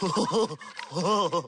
吼吼吼吼吼